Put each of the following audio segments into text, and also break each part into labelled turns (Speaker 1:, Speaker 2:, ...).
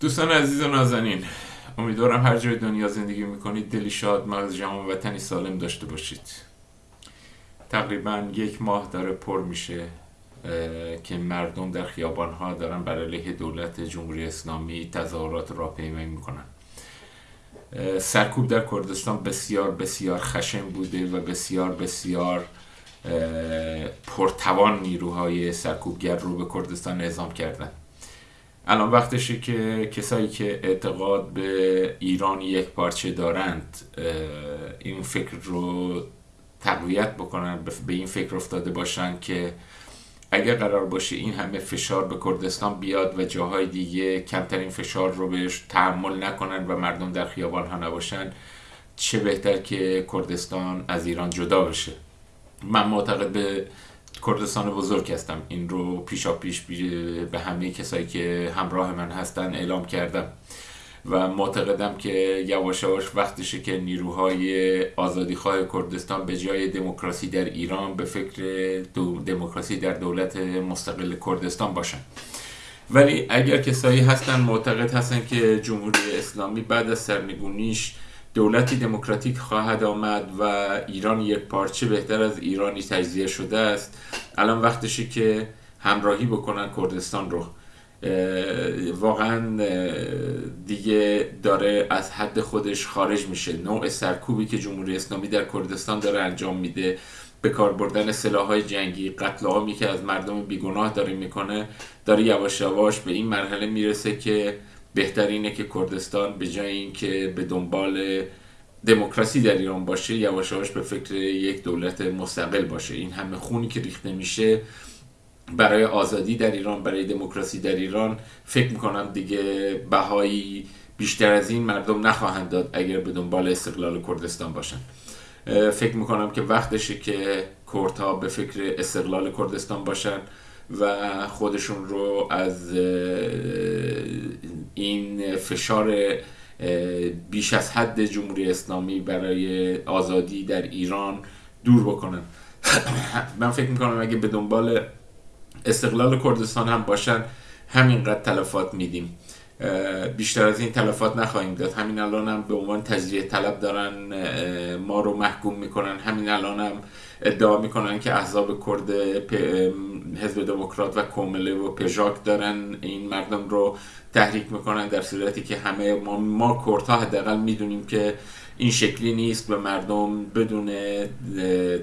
Speaker 1: دوستان عزیز و نازنین امیدوارم هر جای دنیا زندگی می‌کنید دلی شاد مغز جمع و وطنی سالم داشته باشید. تقریبا یک ماه داره پر میشه که مردم در خیابان ها دارن بر علیه دولت جمهوری اسلامی تظاهرات را پیمایی می‌کنن. سرکوب در کردستان بسیار بسیار خشن بوده و بسیار بسیار پرتوان نیروهای سرکوبگر رو به کردستان اعزام کردن. الان وقتشه که کسایی که اعتقاد به ایران یک پارچه دارند این فکر رو تقویت بکنن به این فکر افتاده باشن که اگر قرار باشه این همه فشار به کردستان بیاد و جاهای دیگه کمترین فشار رو بهش تحمل نکنن و مردم در خیابان ها نباشن چه بهتر که کردستان از ایران جدا بشه؟ من معتقد به کردستان بزرگ هستم. این رو پیشا پیش به همه کسایی که همراه من هستن اعلام کردم و معتقدم که یواش یواش وقتشه که نیروهای آزادیخواه کردستان به جای دموکراسی در ایران به فکر دموکراسی در دولت مستقل کردستان باشن. ولی اگر کسایی هستن معتقد هستن که جمهوری اسلامی بعد از سرنگونیش دولتی دموکراتیک خواهد آمد و ایران یک پارچه بهتر از ایرانی تجزیه شده است. الان وقتشه که همراهی بکنن کردستان رو. واقعا دیگه داره از حد خودش خارج میشه. نوع سرکوبی که جمهوری اسلامی در کردستان داره انجام میده. به کار بردن های جنگی قتل عامی که از مردم بیگناه داره می‌کنه داره یواش یواش به این مرحله می‌رسه که بهترینه که کردستان به جای اینکه به دنبال دموکراسی در ایران باشه یواش یواش به فکر یک دولت مستقل باشه. این همه خونی که ریخته میشه برای آزادی در ایران برای دموکراسی در ایران فکر می‌کنم دیگه بهایی بیشتر از این مردم نخواهند داد اگر به دنبال استقلال کردستان باشن. فکر می‌کنم که وقتشه که کردها به فکر استقلال کردستان باشن و خودشون رو از این فشار بیش از حد جمهوری اسلامی برای آزادی در ایران دور بکنن. من فکر می‌کنم اگه به دنبال استقلال کردستان هم باشن همینقدر تلفات میدیم. بیشتر از این تلفات نخواهیم داد. همین الان هم به عنوان تجزیه طلب دارن ما رو محکوم می‌کنن. همین الان هم ادعا می‌کنن که احزاب کرد حزب دموکرات و کومله و پژاک دارن. این مردم رو تحریک می‌کنن در صورتی که همه ما, ما کردها حداقل می‌دونیم که این شکلی نیست و مردم بدون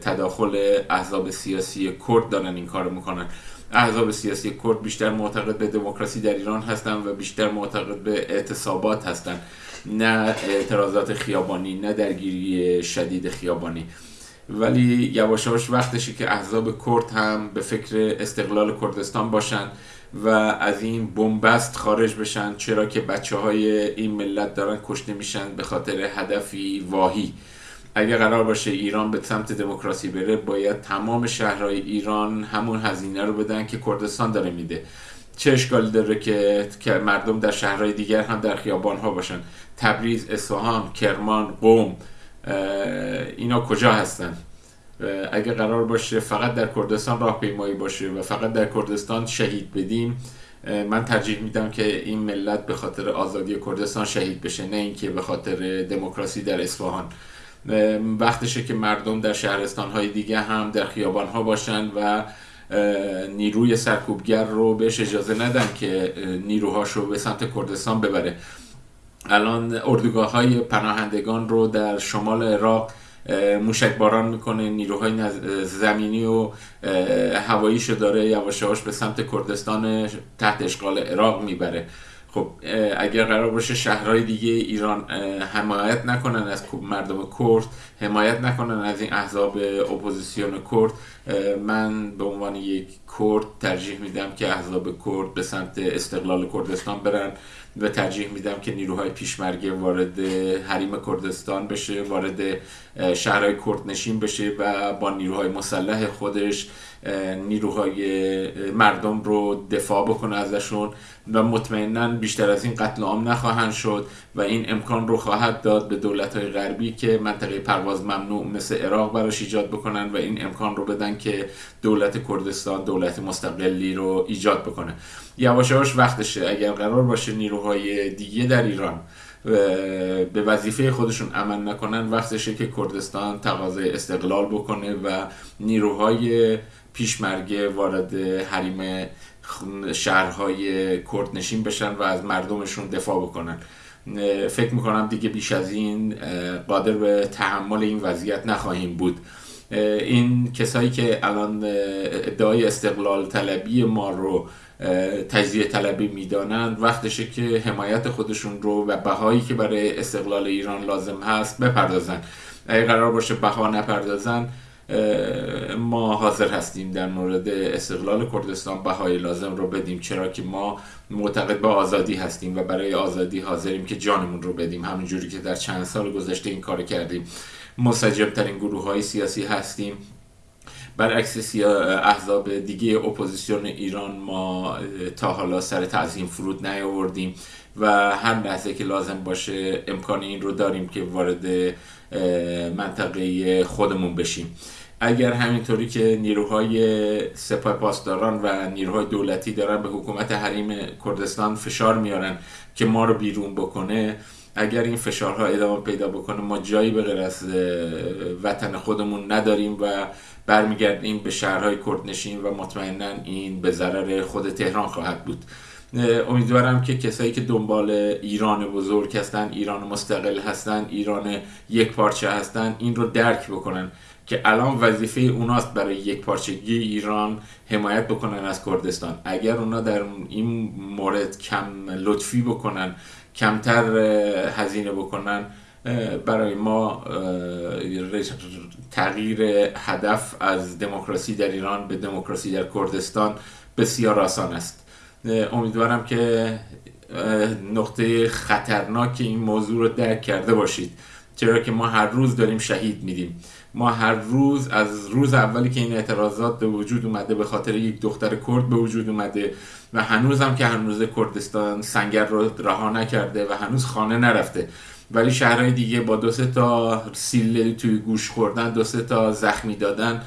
Speaker 1: تداخل احزاب سیاسی کرد دارن این کار می‌کنن. احزاب سیاسی کرد بیشتر معتقد به دموکراسی در ایران هستن و بیشتر معتقد به اعتصابات هستن نه اعتراضات خیابانی نه درگیری شدید خیابانی. ولی یواش یواش وقتشه که احزاب کرد هم به فکر استقلال کردستان باشن و از این بنبست خارج بشن چرا که بچه های این ملت دارن کشته میشن به خاطر هدفی واهی. اگر قرار باشه ایران به سمت دموکراسی بره باید تمام شهرهای ایران همون هزینه رو بدن که کردستان داره میده. چه اشکالی داره که مردم در شهرهای دیگر هم در خیابان ها باشن؟ تبریز، اصفهان، کرمان، قوم اینا کجا هستن؟ اگر قرار باشه فقط در کردستان راهپیمایی باشه و فقط در کردستان شهید بدیم من ترجیح میدم که این ملت به خاطر آزادی کردستان شهید بشه نه اینکه به خاطر دموکراسی در اصفهان. وقتشه که مردم در شهرستان های دیگه هم در خیابان ها باشن و نیروی سرکوبگر رو بهش اجازه ندن که نیروهاش رو به سمت کردستان ببره. الان اردوگاه های پناهندگان رو در شمال عراق موشک باران می‌کنه نیروهای زمینی و هواییشو داره یواش یواش به سمت کردستان تحت اشغال عراق می‌بره. خب اگر قرار باشه شهرهای دیگه ایران حمایت نکنن از مردم کرد حمایت نکنن از این احزاب اپوزیسیون کرد. من به عنوان یک کرد ترجیح میدم که احزاب کرد به سمت استقلال کردستان برن و ترجیح میدم که نیروهای پیشمرگه وارد حریم کردستان بشه وارد شهرهای کردنشین بشه و با نیروهای مسلح خودش نیروهای مردم رو دفاع بکنه ازشون و مطمئنا بیشتر از این قتل عام نخواهند شد و این امکان رو خواهد داد به دولت های غربی که منطقه پرواز ممنوع مثل عراق براش ایجاد بکنن و این امکان رو بدن که دولت کردستان دولت مستقلی رو ایجاد بکنه. یواش یواش وقتشه. اگر قرار باشه نیروهای دیگه در ایران به وظیفه خودشون عمل نکنن وقتشه که کردستان تقاضای استقلال بکنه و نیروهای پیشمرگه وارد حریم شهرهای کردنشین بشن و از مردمشون دفاع بکنن. فکر می‌کنم دیگه بیش از این قادر به تحمل این وضعیت نخواهیم بود. این کسایی که الان ادعای استقلال طلبی ما رو تجزیه طلبی می‌دانند وقتشه که حمایت خودشون رو و بهایی که برای استقلال ایران لازم هست بپردازن. اگه قرار باشه بها نپردازن ما حاضر هستیم در مورد استقلال کردستان بهای لازم رو بدیم چرا که ما معتقد به آزادی هستیم و برای آزادی حاضریم که جانمون رو بدیم. همونجوری که در چند سال گذشته این کار کردیم. مسجب ترین گروه های سیاسی هستیم. برعکس احزاب دیگه اپوزیسیون ایران ما تا حالا سر تعظیم فرود نیاوردیم و هر لحظه که لازم باشه امکان این رو داریم که وارد منطقه خودمون بشیم. اگر همینطوری که نیروهای سپاه پاسداران و نیروهای دولتی دارن به حکومت حریم کردستان فشار میارن که ما رو بیرون بکنه اگر این فشارها ادامه پیدا بکنه ما جایی به غیر از وطن خودمون نداریم و برمیگردیم به شهرهای کردنشین و مطمئنا این به ضرر خود تهران خواهد بود. امیدوارم که کسایی که دنبال ایران بزرگ هستن ایران مستقل هستن ایران یک پارچه هستن این رو درک بکنن که الان وظیفه اوناست برای یک پارچگی ایران حمایت بکنن از کردستان. اگر اونا در این مورد کم لطفی بکنن کمتر هزینه بکنن برای ما تغییر هدف از دموکراسی در ایران به دموکراسی در کردستان بسیار آسان است. امیدوارم که نقطه خطرناک این موضوع رو درک کرده باشید. چرا که ما هر روز داریم شهید میدیم. ما هر روز از روز اولی که این اعتراضات به وجود اومده به خاطر یک دختر کرد به وجود اومده و هنوز هم که هنوز کردستان سنگر رو رها نکرده و هنوز خانه نرفته. ولی شهرهای دیگه با دو تا سیل توی گوش خوردن دو تا زخمی دادن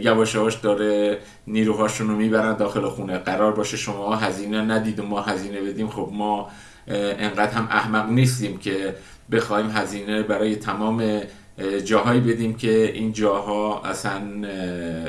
Speaker 1: یواش یواش داره نیروهاشون رو می‌برن داخل خونه. قرار باشه شما هزینه ندید و ما هزینه بدیم. خب ما انقدر هم احمق نیستیم که بخوایم هزینه برای تمام جاهایی بدیم که این جاها اصلا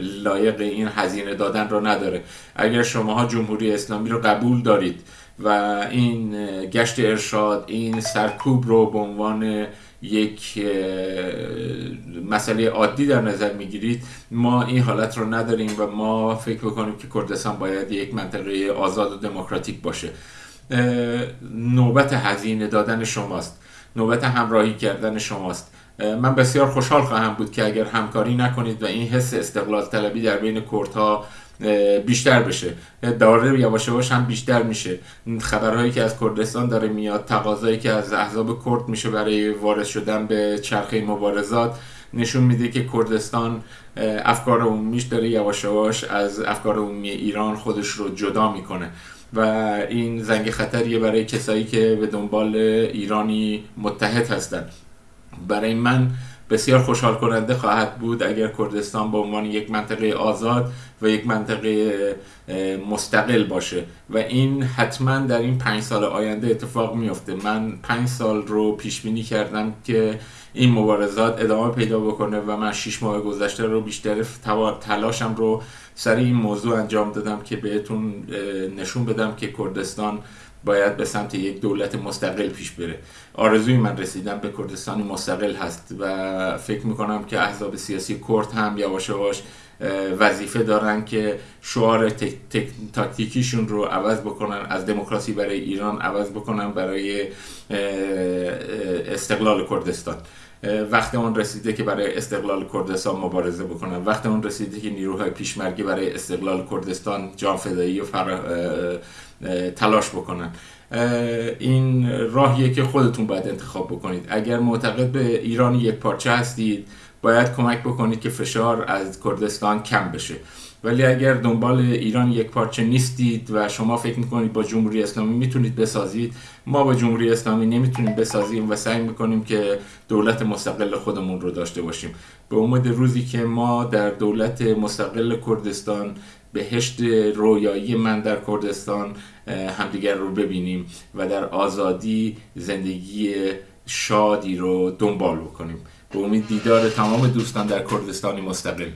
Speaker 1: لایق این هزینه دادن رو نداره. اگر شماها جمهوری اسلامی رو قبول دارید و این گشت ارشاد این سرکوب رو به عنوان یک مسئله عادی در نظر می‌گیرید ما این حالت رو نداریم و ما فکر بکنیم که کردستان باید یک منطقه آزاد و دموکراتیک باشه. نوبت هزینه دادن شماست. نوبت همراهی کردن شماست. من بسیار خوشحال خواهم بود که اگر همکاری نکنید و این حس استقلال طلبی در بین کردها بیشتر بشه. داره یواش یواش هم بیشتر میشه. خبرهایی که از کردستان داره میاد تقاضایی که از احزاب کرد میشه برای وارد شدن به چرخه مبارزات نشون میده که کردستان افکار عمومیش داره یواش یواش از افکار عمومی ایران خودش رو جدا می‌کنه. و این زنگ خطریه برای کسایی که به دنبال ایرانی متحد هستند. برای من بسیار خوشحال کننده خواهد بود اگر کردستان به عنوان یک منطقه آزاد و یک منطقه مستقل باشه. و این حتما در این پنج سال آینده اتفاق میفته من پنج سال رو پیش بینی کردم که این مبارزات ادامه پیدا بکنه و من شیش ماه گذشته رو بیشتر تلاشم رو سر این موضوع انجام دادم که بهتون نشون بدم که کردستان باید به سمت یک دولت مستقل پیش بره. آرزوی من رسیدن به کردستان مستقل هست و فکر می‌کنم که احزاب سیاسی کرد هم یواش یواش وظیفه دارن که شعار تاکتیکیشون رو عوض بکنن از دموکراسی برای ایران عوض بکنن برای استقلال کردستان. وقت اون رسیده که برای استقلال کردستان مبارزه بکنن وقت اون رسیده که نیروهای پیشمرگی برای استقلال کردستان جان فدایی و تلاش بکنن. این راهیه که خودتون باید انتخاب بکنید. اگر معتقد به ایران یک پارچه هستید باید کمک بکنید که فشار از کردستان کم بشه. ولی اگر دنبال ایران یک پارچه نیستید و شما فکر می‌کنید با جمهوری اسلامی می‌تونید بسازید ما با جمهوری اسلامی نمی‌تونیم بسازیم و سعی می‌کنیم که دولت مستقل خودمون رو داشته باشیم. به امید روزی که ما در دولت مستقل کردستان بهشت رویایی من در کردستان همدیگر رو ببینیم و در آزادی زندگی شادی رو دنبال بکنیم. به امید دیدار تمام دوستان در کردستانی مستقل.